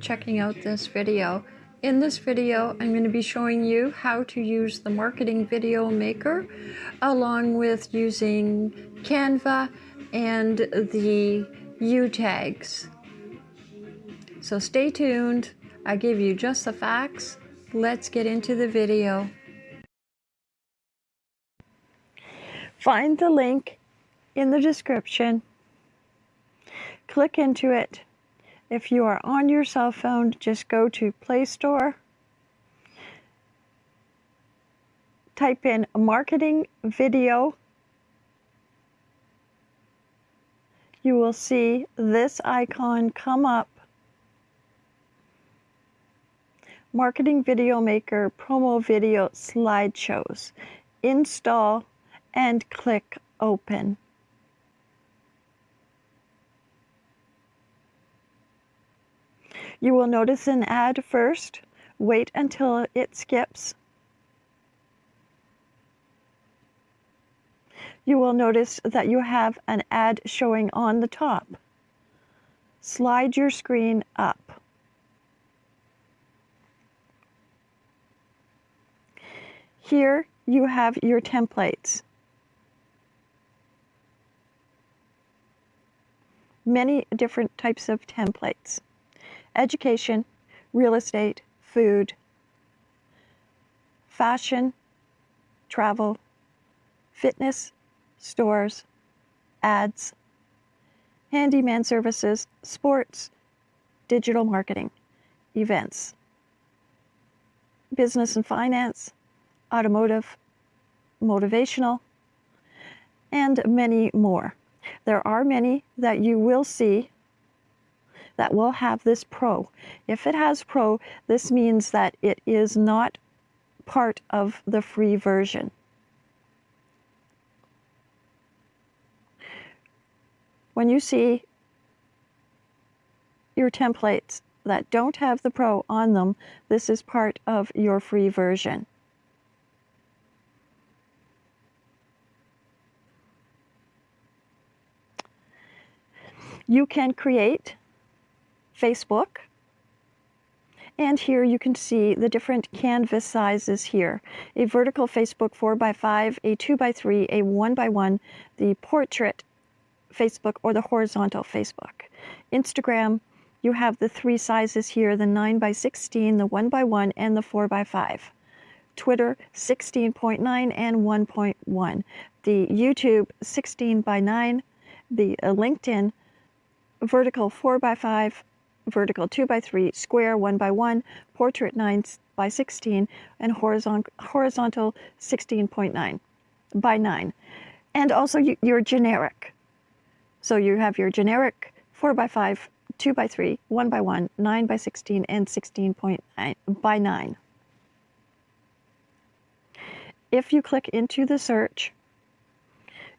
checking out this video. In this video, I'm going to be showing you how to use the Marketing Video Maker along with using Canva and the U tags. So stay tuned. I give you just the facts. Let's get into the video. Find the link in the description. Click into it if you are on your cell phone, just go to Play Store, type in marketing video. You will see this icon come up. Marketing Video Maker Promo Video Slideshows. Install and click Open. You will notice an ad first. Wait until it skips. You will notice that you have an ad showing on the top. Slide your screen up. Here you have your templates. Many different types of templates education, real estate, food, fashion, travel, fitness, stores, ads, handyman services, sports, digital marketing, events, business and finance, automotive, motivational, and many more. There are many that you will see that will have this Pro. If it has Pro, this means that it is not part of the free version. When you see your templates that don't have the Pro on them, this is part of your free version. You can create Facebook. And here you can see the different canvas sizes here. A vertical Facebook 4x5, a 2x3, a 1x1, the portrait Facebook or the horizontal Facebook. Instagram, you have the three sizes here, the 9x16, the 1x1, and the 4x5. Twitter 16.9 and 1.1. The YouTube 16 by 9, the uh, LinkedIn vertical 4 by 5 vertical 2 by 3, square 1 by 1, portrait 9 by 16, and horizontal, horizontal 16.9 by 9. And also you, your generic. So you have your generic 4 by 5, 2 by 3, 1 by 1, 9 by 16, and 16.9 by 9. If you click into the search,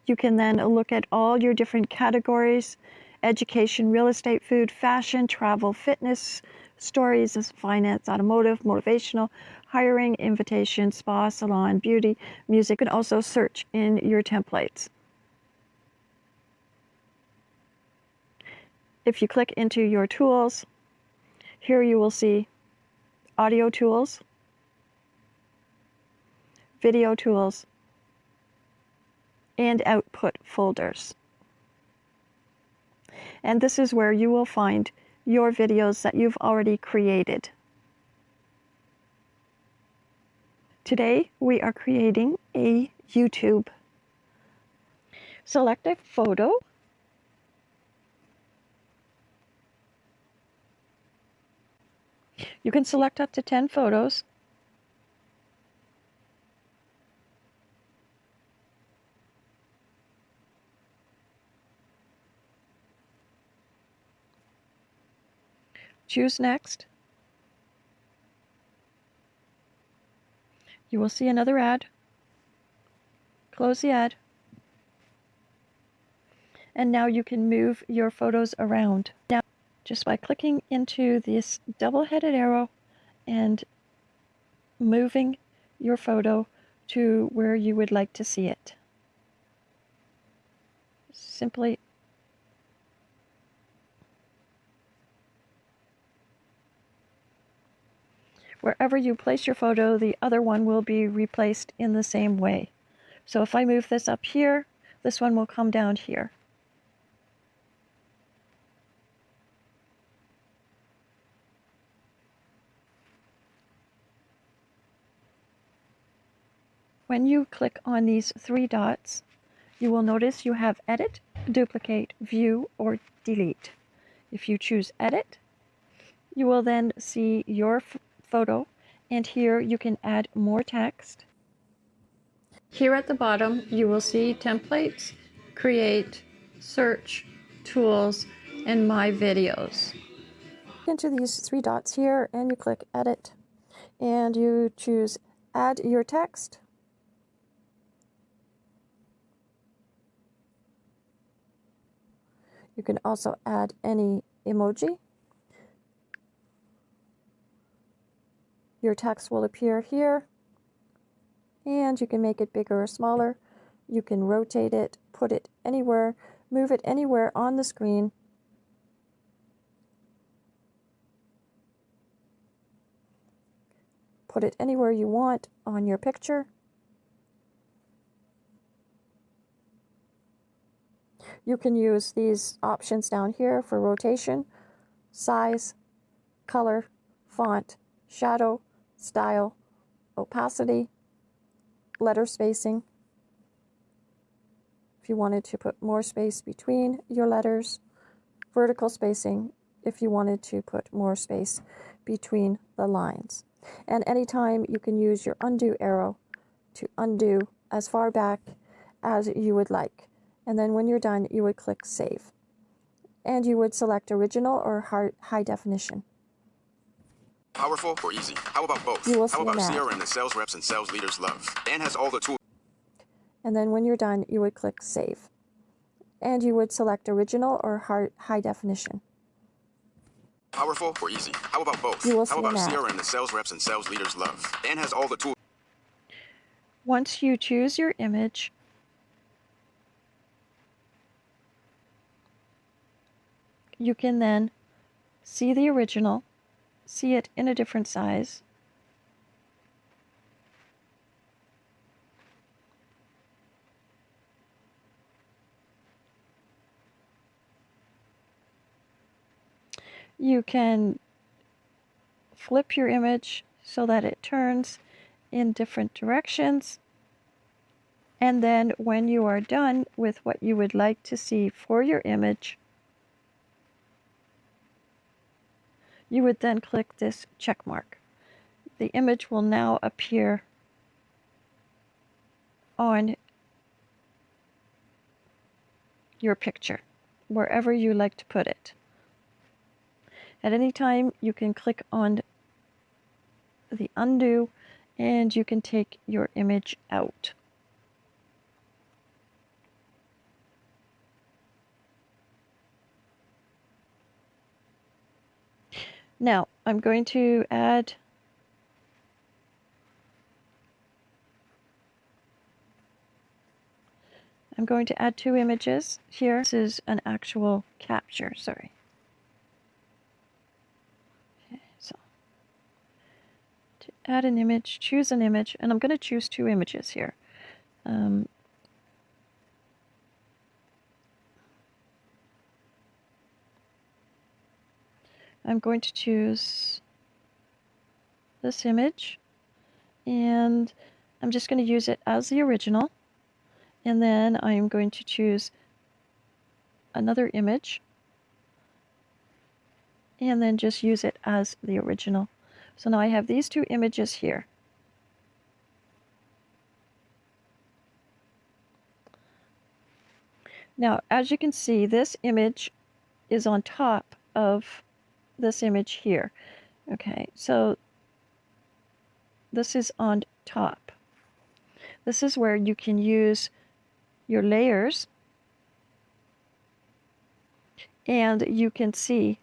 you can then look at all your different categories education, real estate, food, fashion, travel, fitness, stories, finance, automotive, motivational, hiring, invitation, spa, salon, beauty, music, and also search in your templates. If you click into your tools, here you will see audio tools, video tools, and output folders. And this is where you will find your videos that you've already created. Today we are creating a YouTube. Select a photo. You can select up to 10 photos Choose Next. You will see another ad. Close the ad. And now you can move your photos around. Now, just by clicking into this double-headed arrow and moving your photo to where you would like to see it. Simply wherever you place your photo, the other one will be replaced in the same way. So if I move this up here, this one will come down here. When you click on these three dots, you will notice you have Edit, Duplicate, View, or Delete. If you choose Edit, you will then see your photo, and here you can add more text. Here at the bottom, you will see Templates, Create, Search, Tools, and My Videos. Into these three dots here, and you click Edit, and you choose Add Your Text, You can also add any emoji. Your text will appear here and you can make it bigger or smaller. You can rotate it, put it anywhere, move it anywhere on the screen. Put it anywhere you want on your picture. You can use these options down here for rotation, size, color, font, shadow, style, opacity, letter spacing. If you wanted to put more space between your letters, vertical spacing if you wanted to put more space between the lines. And anytime you can use your undo arrow to undo as far back as you would like. And then when you're done, you would click Save. And you would select Original or High Definition. Powerful or easy? How about both? You will How about CRM that sales reps and sales leaders love and has all the tools? And then when you're done, you would click Save. And you would select Original or High Definition. Powerful or easy? How about both? You will How about CRM that sales reps and sales leaders love and has all the tools? Once you choose your image, you can then see the original, see it in a different size, you can flip your image so that it turns in different directions. And then when you are done with what you would like to see for your image, you would then click this check mark. The image will now appear on your picture, wherever you like to put it. At any time, you can click on the undo and you can take your image out. Now, I'm going to add I'm going to add two images here. This is an actual capture, sorry. Okay, so to add an image, choose an image, and I'm going to choose two images here. Um, I'm going to choose this image and I'm just going to use it as the original and then I'm going to choose another image and then just use it as the original. So now I have these two images here. Now, as you can see, this image is on top of this image here. Okay, so this is on top. This is where you can use your layers and you can see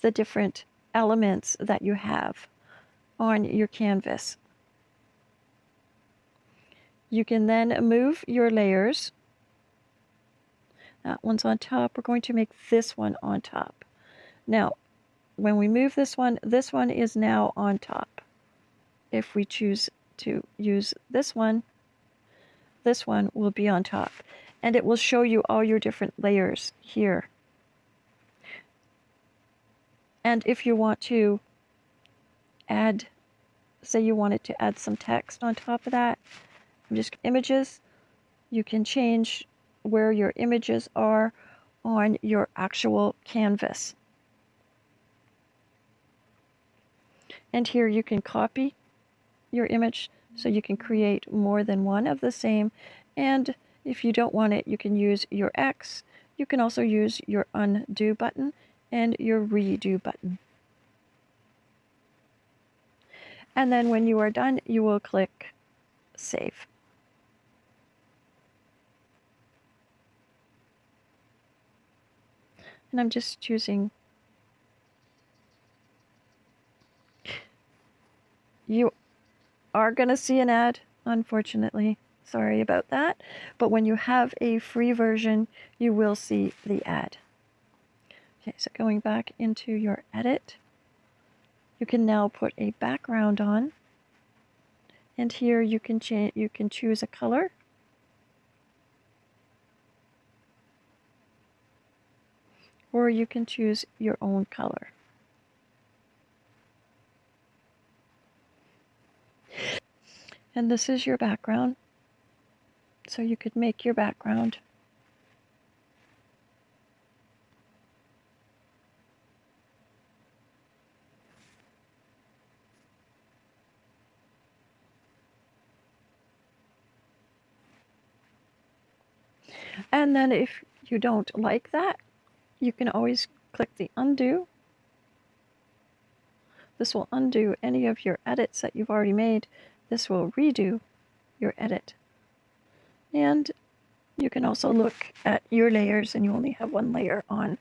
the different elements that you have on your canvas. You can then move your layers. That one's on top. We're going to make this one on top. Now, when we move this one, this one is now on top. If we choose to use this one, this one will be on top. And it will show you all your different layers here. And if you want to add, say you wanted to add some text on top of that, just images, you can change where your images are on your actual canvas. And here you can copy your image so you can create more than one of the same. And if you don't want it, you can use your X. You can also use your undo button and your redo button. And then when you are done, you will click save. And I'm just choosing you are going to see an ad, unfortunately. Sorry about that. But when you have a free version, you will see the ad. Okay, so going back into your edit, you can now put a background on. And here you can change you can choose a color. Or you can choose your own color. And this is your background. So you could make your background. And then if you don't like that, you can always click the undo. This will undo any of your edits that you've already made. This will redo your edit. And you can also look at your layers and you only have one layer on.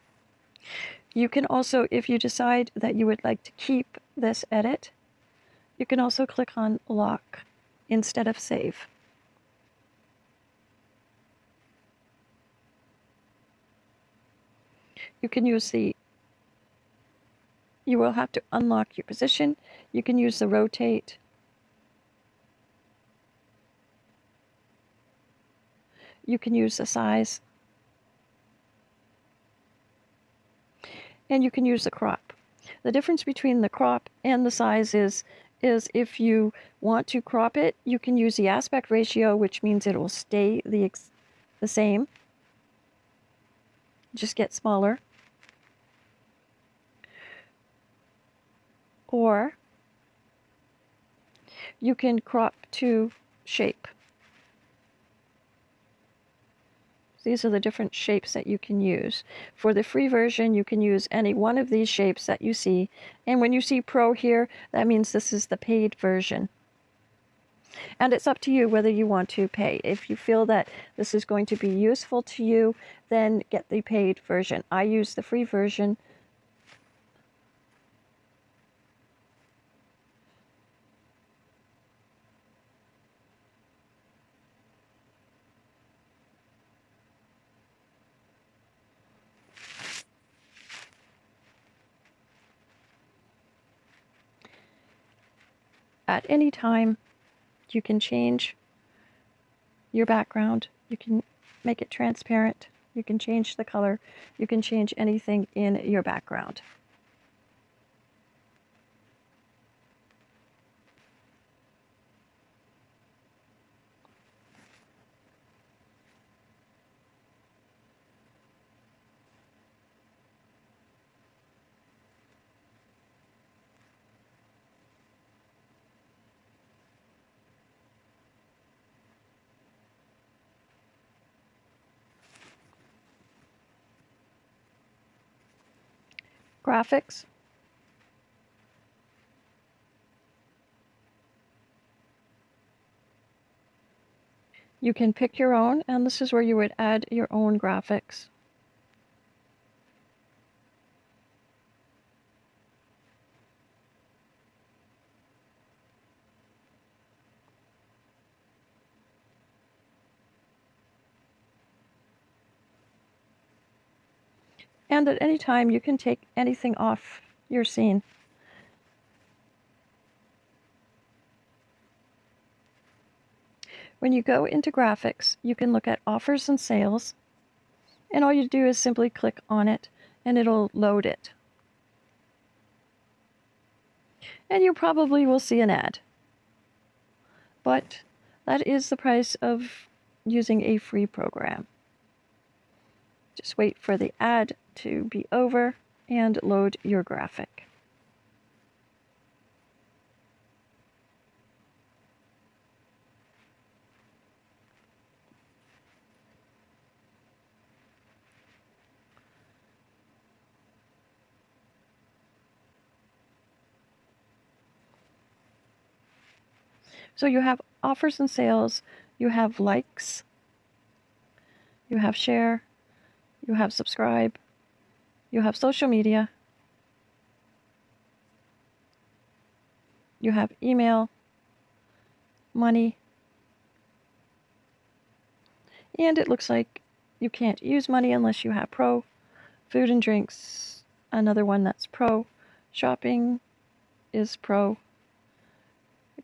You can also, if you decide that you would like to keep this edit, you can also click on lock instead of save. You can use the, you will have to unlock your position. You can use the rotate. You can use the size. And you can use the crop. The difference between the crop and the size is, is if you want to crop it, you can use the aspect ratio, which means it will stay the, the same. Just get smaller. or you can crop to shape. These are the different shapes that you can use. For the free version, you can use any one of these shapes that you see. And when you see Pro here, that means this is the paid version. And it's up to you whether you want to pay. If you feel that this is going to be useful to you, then get the paid version. I use the free version at any time you can change your background. You can make it transparent. You can change the color. You can change anything in your background. Graphics. You can pick your own, and this is where you would add your own graphics. And at any time, you can take anything off your scene. When you go into graphics, you can look at offers and sales, and all you do is simply click on it and it'll load it. And you probably will see an ad. But that is the price of using a free program. Just wait for the ad to be over and load your graphic. So you have offers and sales, you have likes, you have share, you have subscribe, you have social media, you have email, money, and it looks like you can't use money unless you have pro, food and drinks, another one that's pro, shopping is pro,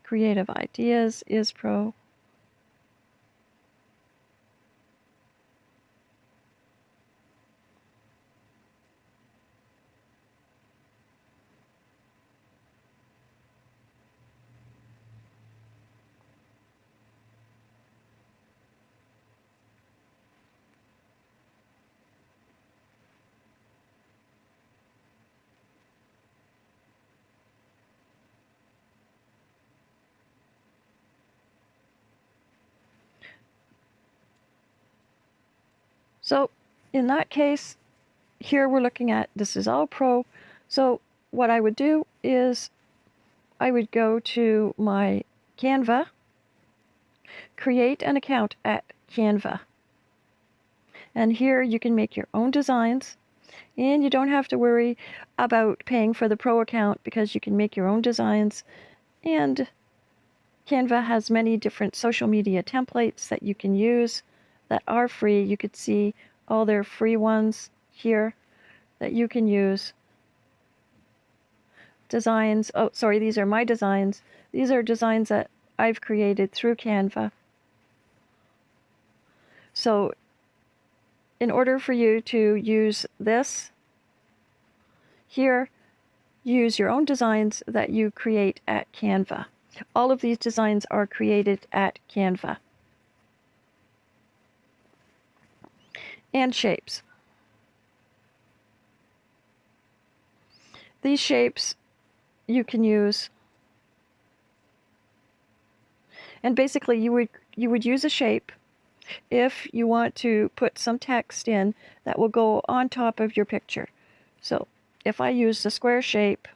creative ideas is pro, So in that case, here we're looking at this is all pro. So what I would do is I would go to my Canva, create an account at Canva. And here you can make your own designs and you don't have to worry about paying for the pro account because you can make your own designs and Canva has many different social media templates that you can use that are free. You could see all their free ones here that you can use. Designs, oh, sorry, these are my designs. These are designs that I've created through Canva. So in order for you to use this here, use your own designs that you create at Canva. All of these designs are created at Canva. And shapes. These shapes you can use and basically you would you would use a shape if you want to put some text in that will go on top of your picture. So if I use the square shape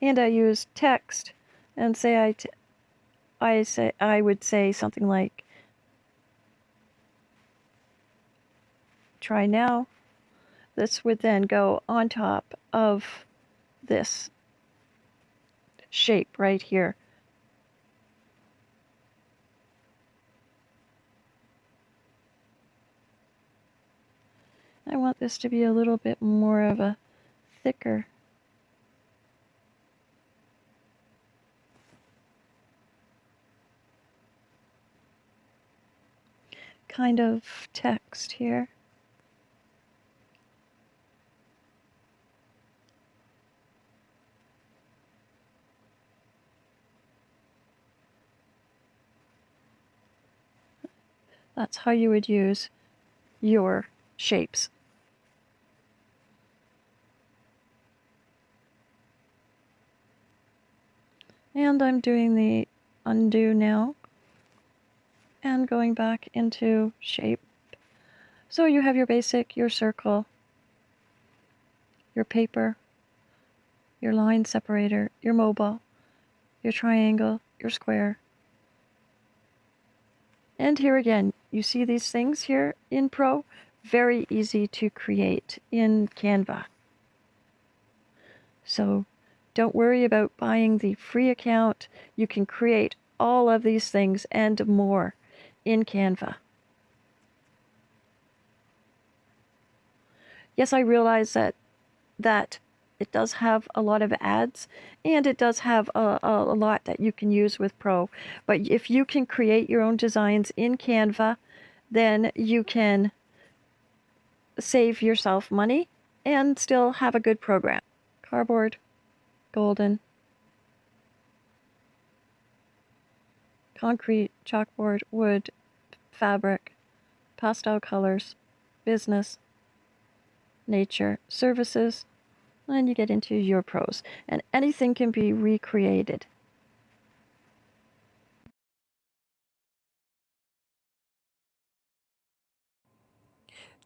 and I use text and say I I say I would say something like try now. This would then go on top of this shape right here. I want this to be a little bit more of a thicker kind of text here. That's how you would use your shapes. And I'm doing the undo now and going back into shape. So you have your basic, your circle, your paper, your line separator, your mobile, your triangle, your square. And here again, you see these things here in Pro, very easy to create in Canva. So don't worry about buying the free account. You can create all of these things and more in Canva. Yes, I realize that that it does have a lot of ads and it does have a, a, a, lot that you can use with Pro. But if you can create your own designs in Canva, then you can save yourself money and still have a good program. Cardboard, golden, concrete, chalkboard, wood, fabric, pastel colors, business, nature, services, and you get into your pros. And anything can be recreated.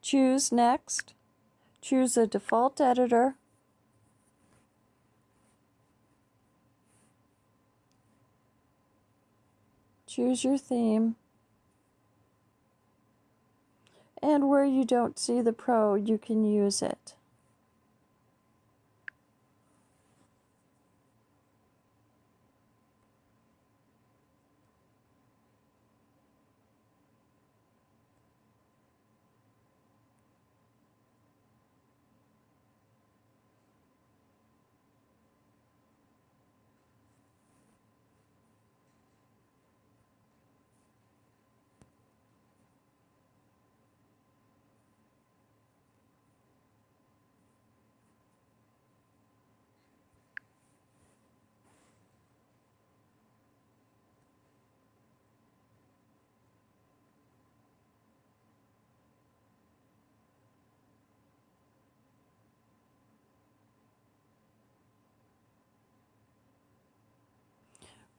Choose Next. Choose a default editor. Choose your theme. And where you don't see the pro, you can use it.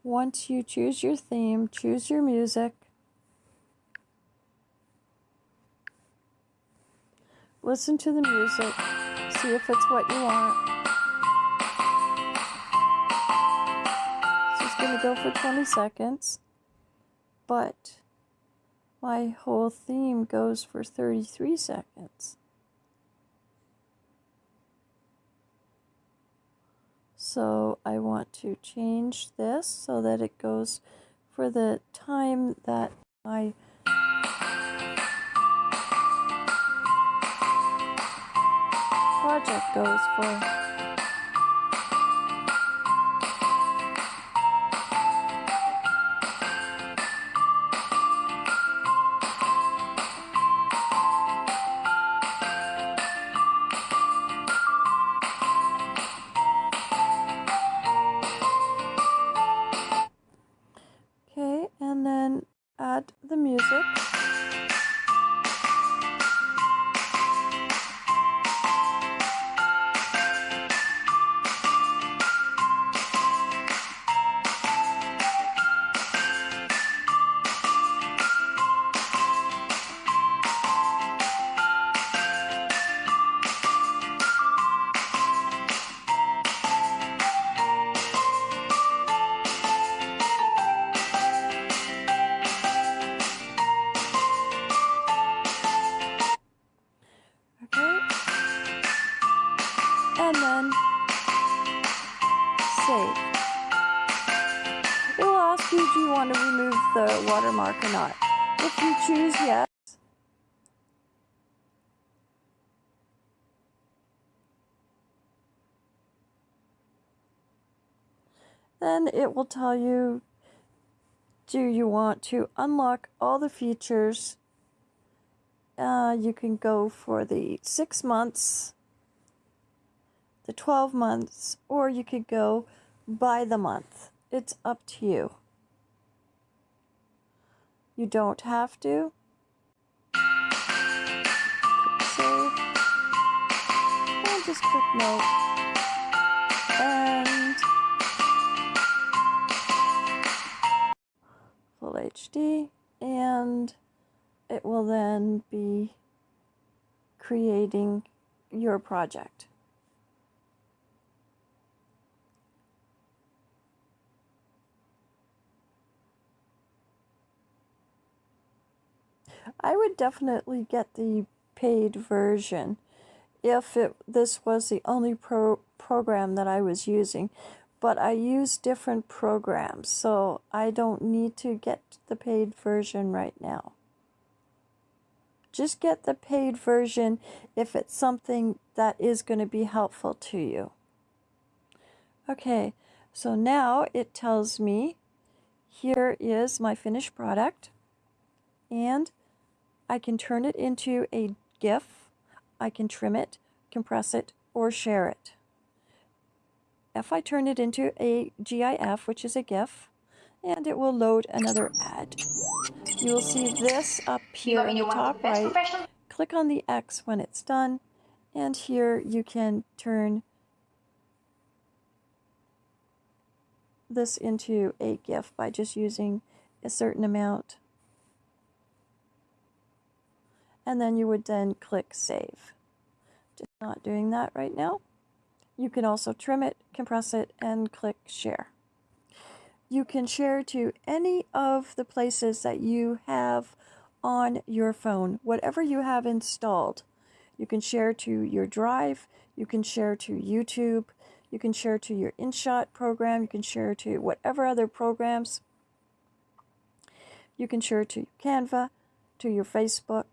Once you choose your theme, choose your music. Listen to the music, see if it's what you want. So it's going to go for 20 seconds, but my whole theme goes for 33 seconds. So I want to change this so that it goes for the time that my project goes for. Watermark or not. If you choose yes, then it will tell you do you want to unlock all the features? Uh, you can go for the six months the 12 months or you could go by the month. It's up to you you don't have to. Click save. And just click no. And full HD. And it will then be creating your project. I would definitely get the paid version if it this was the only pro program that I was using. But I use different programs, so I don't need to get the paid version right now. Just get the paid version if it's something that is going to be helpful to you. Okay, so now it tells me here is my finished product and I can turn it into a GIF. I can trim it, compress it, or share it. If I turn it into a GIF, which is a GIF, and it will load another ad. You will see this up here in the top right. Click on the X when it's done, and here you can turn this into a GIF by just using a certain amount. And then you would then click Save. Just not doing that right now. You can also trim it, compress it, and click Share you can share to any of the places that you have on your phone, whatever you have installed. You can share to your Drive, you can share to YouTube, you can share to your InShot program, you can share to whatever other programs. You can share to Canva, to your Facebook.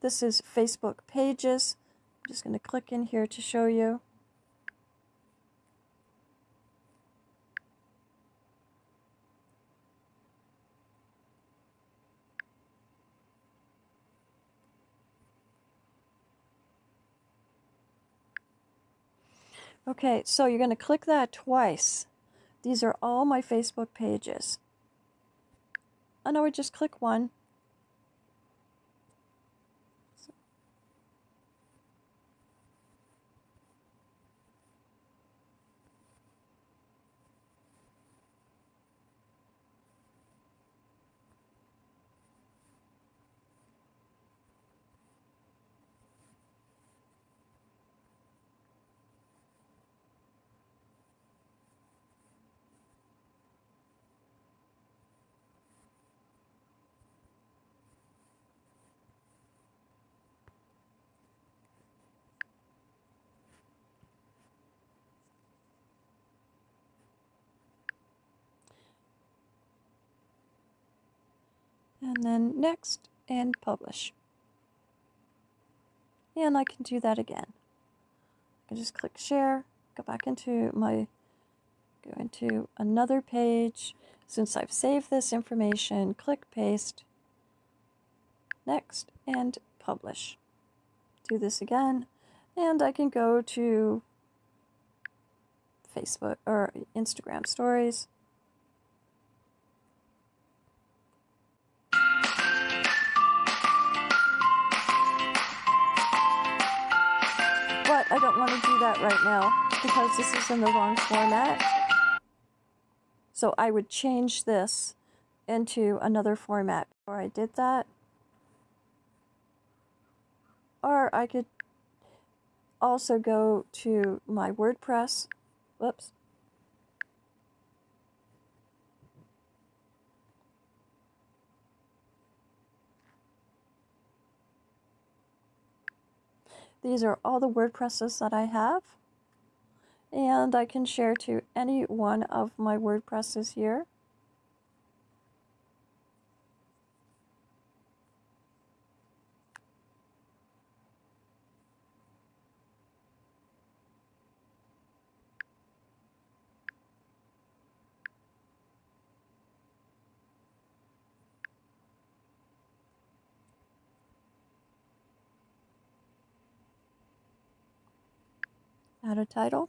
This is Facebook Pages. I'm just going to click in here to show you. Okay, so you're going to click that twice. These are all my Facebook pages. And I would just click one and then next and publish. And I can do that again. I can just click share, go back into my, go into another page. Since I've saved this information, click paste, next, and publish. Do this again, and I can go to Facebook or Instagram stories want to do that right now because this is in the wrong format. So I would change this into another format before I did that. Or I could also go to my WordPress. Whoops. These are all the WordPresses that I have. And I can share to any one of my WordPresses here. Add a title.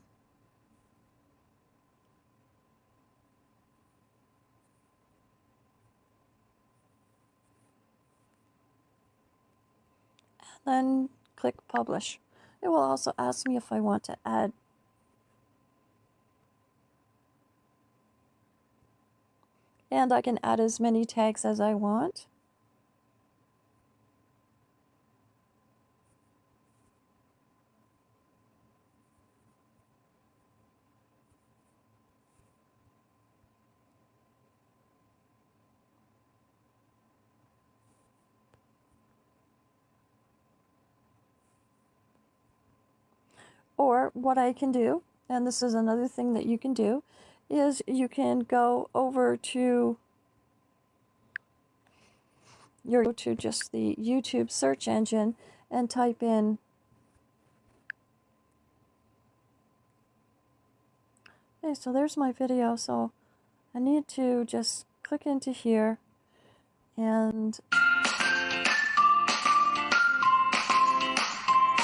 And then click publish. It will also ask me if I want to add and I can add as many tags as I want. Or what I can do, and this is another thing that you can do, is you can go over to you go to just the YouTube search engine and type in Okay, so there's my video. So I need to just click into here and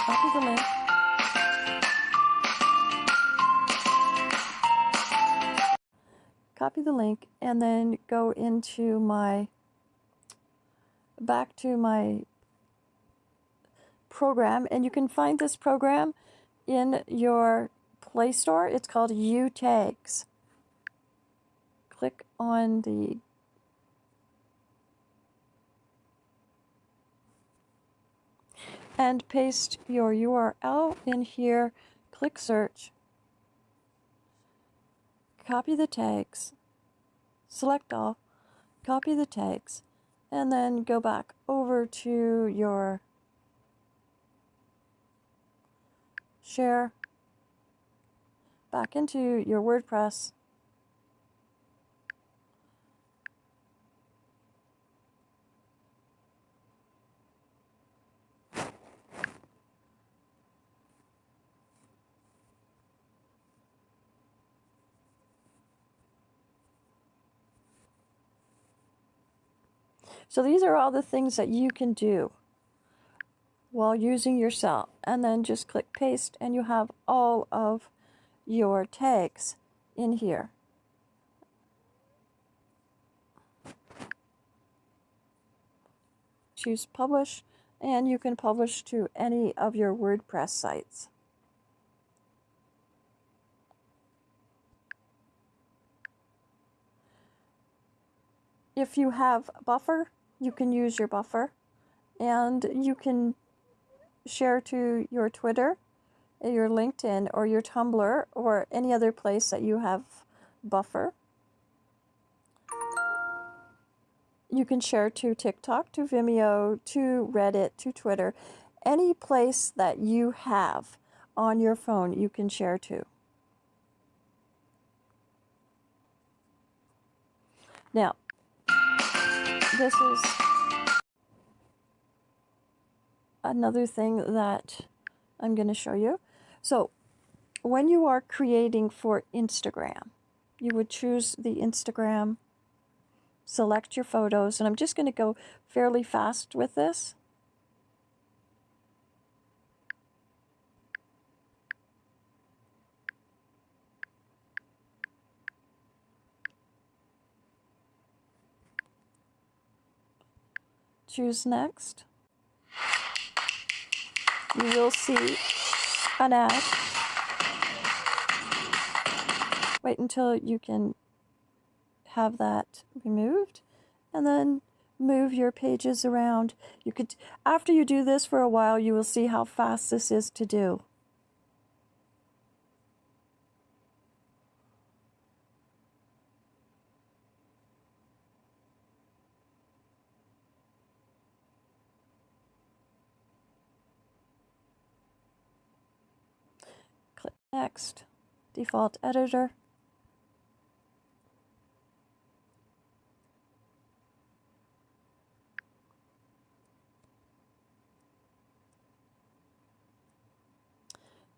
copy the link. Copy the link and then go into my back to my program and you can find this program in your Play Store. It's called UTags. Click on the and paste your URL in here. Click search. Copy the tags. Select all. Copy the tags. And then go back over to your share back into your WordPress. So these are all the things that you can do while using your cell. And then just click paste and you have all of your tags in here. Choose publish and you can publish to any of your WordPress sites. If you have buffer, you can use your buffer and you can share to your Twitter your LinkedIn or your Tumblr or any other place that you have buffer. You can share to TikTok, to Vimeo, to Reddit, to Twitter, any place that you have on your phone you can share to. Now, this is another thing that I'm going to show you. So when you are creating for Instagram, you would choose the Instagram, select your photos, and I'm just going to go fairly fast with this. Choose next. You will see an ad. Wait until you can have that removed and then move your pages around. You could, after you do this for a while, you will see how fast this is to do. Next, default editor.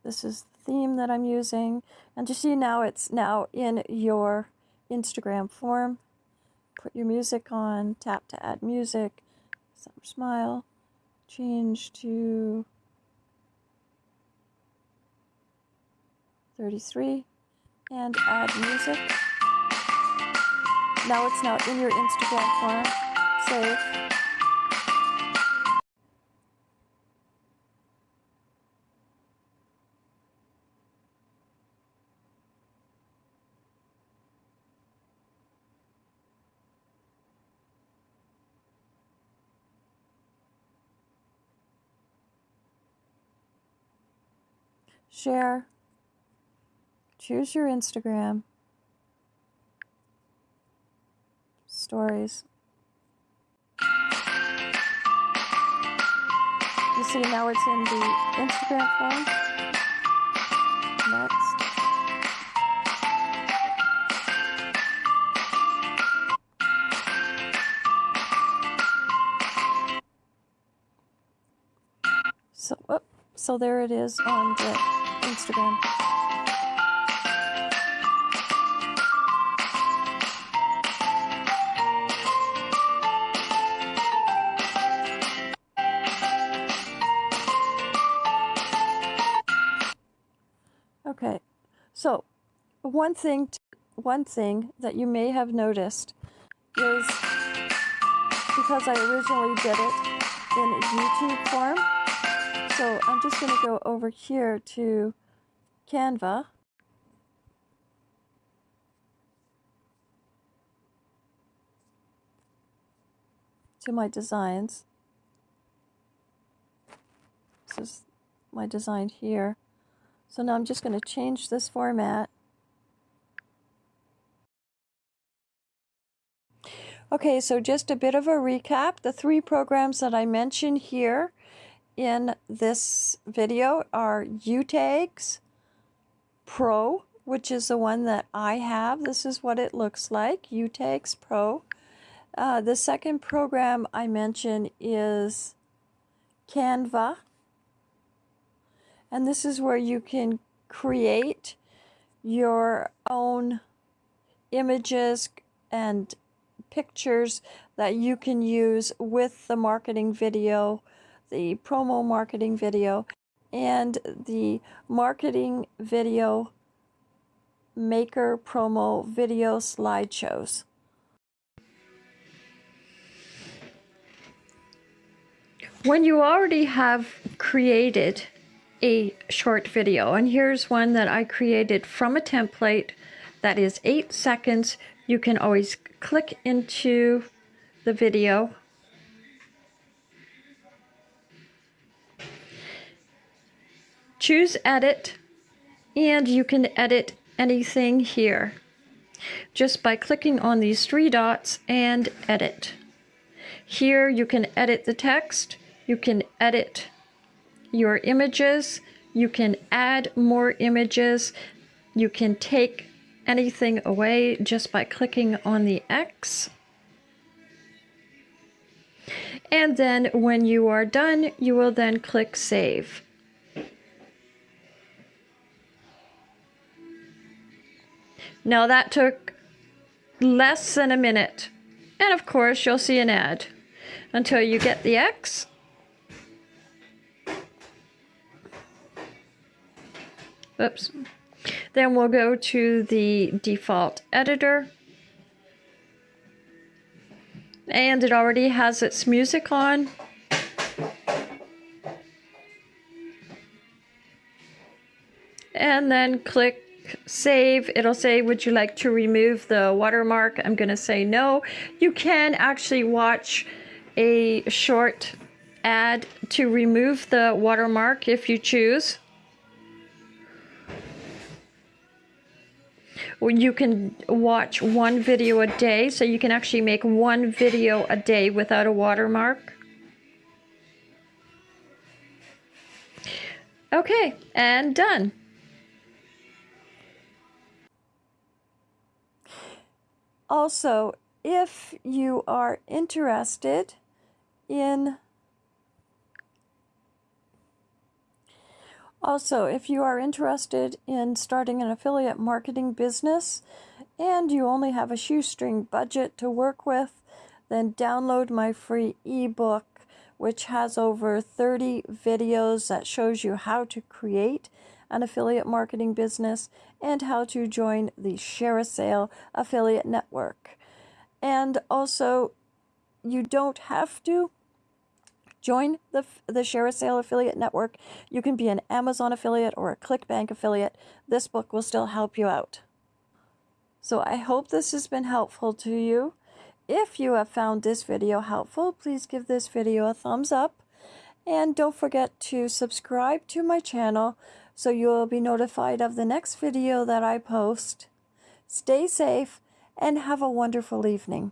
This is the theme that I'm using. And you see now it's now in your Instagram form. Put your music on, tap to add music, summer smile, change to 33 and add music. Now it's now in your Instagram form. Save. Share Here's your Instagram. Stories. You see now it's in the Instagram form. Next. So, oh, so there it is on the Instagram. One thing, one thing that you may have noticed is because I originally did it in YouTube form. So I'm just going to go over here to Canva. To my designs. This is my design here. So now I'm just going to change this format. Okay, so just a bit of a recap. The three programs that I mentioned here in this video are UTags Pro, which is the one that I have. This is what it looks like, UTags Pro. Uh, the second program I mentioned is Canva. And this is where you can create your own images and pictures that you can use with the marketing video, the promo marketing video, and the marketing video maker promo video slideshows. When you already have created a short video. And here's one that I created from a template that is eight seconds. You can always click into the video. Choose edit and you can edit anything here just by clicking on these three dots and edit. Here you can edit the text, you can edit your images. You can add more images. You can take anything away just by clicking on the X. And then when you are done, you will then click Save. Now that took less than a minute. And of course, you'll see an ad until you get the X Oops. Then we'll go to the default editor. And it already has its music on. And then click save. It'll say, would you like to remove the watermark? I'm going to say no. You can actually watch a short ad to remove the watermark if you choose. You can watch one video a day, so you can actually make one video a day without a watermark. Okay, and done. Also, if you are interested in Also, if you are interested in starting an affiliate marketing business and you only have a shoestring budget to work with, then download my free ebook which has over 30 videos that shows you how to create an affiliate marketing business and how to join the ShareASale affiliate network. And also, you don't have to Join the, the ShareASale affiliate network. You can be an Amazon affiliate or a ClickBank affiliate. This book will still help you out. So I hope this has been helpful to you. If you have found this video helpful, please give this video a thumbs up. And don't forget to subscribe to my channel so you will be notified of the next video that I post. Stay safe and have a wonderful evening.